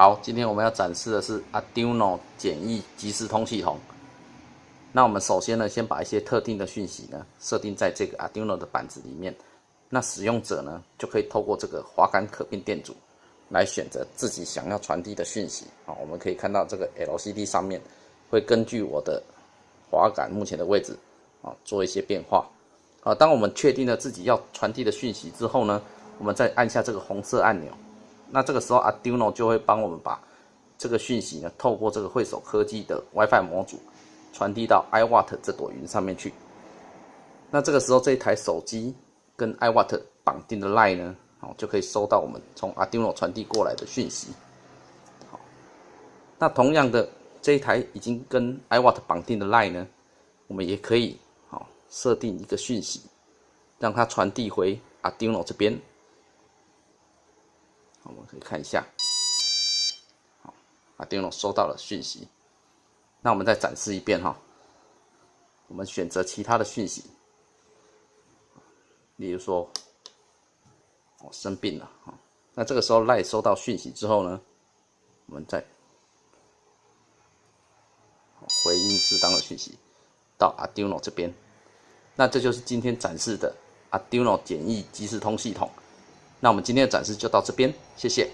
好，今天我们要展示的是 Arduino 简易即时通系统。那我们首先呢，先把一些特定的讯息呢设定在这个 Arduino 的板子里面。那使用者呢就可以透过这个滑杆可变电阻来选择自己想要传递的讯息。啊，我们可以看到这个 LCD 上面会根据我的滑杆目前的位置啊做一些变化。啊，当我们确定了自己要传递的讯息之后呢，我们再按下这个红色按钮。那这个时候，Arduino 就会帮我们把这个讯息呢，透过这个会手科技的 WiFi 模组传递到 iWatt 这朵云上面去。那这个时候，这一台手机跟 iWatt 绑定的 Line 呢，哦就可以收到我们从 Arduino 传递过来的讯息。好，那同样的，这一台已经跟 iWatt 绑定的 Line 呢，我们也可以好设定一个讯息，让它传递回 Arduino 这边。我们可以看一下，好，阿丁龙收到了讯息。那我们再展示一遍哈。我们选择其他的讯息，例如说，我生病了。那这个时候赖收到讯息之后呢，我们再回应适当的讯息到 Arduino 这边。那这就是今天展示的 Arduino 简易即时通系统。那我们今天的展示就到这边，谢谢。